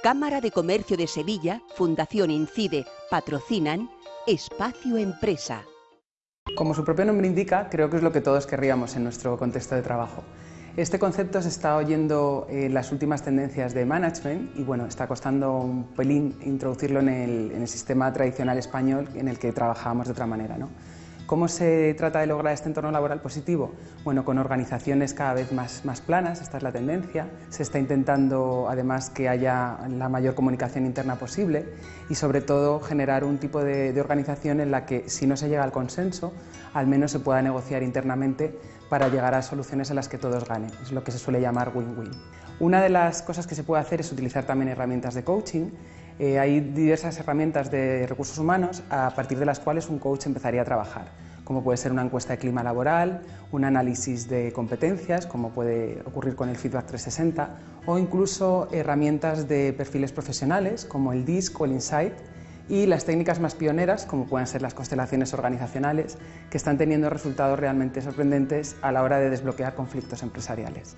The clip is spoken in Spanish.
Cámara de Comercio de Sevilla, Fundación Incide, patrocinan Espacio Empresa. Como su propio nombre indica, creo que es lo que todos querríamos en nuestro contexto de trabajo. Este concepto se está oyendo en las últimas tendencias de management y bueno, está costando un pelín introducirlo en el, en el sistema tradicional español en el que trabajábamos de otra manera. ¿no? ¿Cómo se trata de lograr este entorno laboral positivo? Bueno, con organizaciones cada vez más, más planas, esta es la tendencia. Se está intentando además que haya la mayor comunicación interna posible y sobre todo generar un tipo de, de organización en la que si no se llega al consenso, al menos se pueda negociar internamente para llegar a soluciones en las que todos ganen. Es lo que se suele llamar win-win. Una de las cosas que se puede hacer es utilizar también herramientas de coaching. Eh, hay diversas herramientas de recursos humanos a partir de las cuales un coach empezaría a trabajar, como puede ser una encuesta de clima laboral, un análisis de competencias, como puede ocurrir con el Feedback 360, o incluso herramientas de perfiles profesionales, como el DISC o el Insight, y las técnicas más pioneras, como pueden ser las constelaciones organizacionales, que están teniendo resultados realmente sorprendentes a la hora de desbloquear conflictos empresariales.